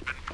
has been.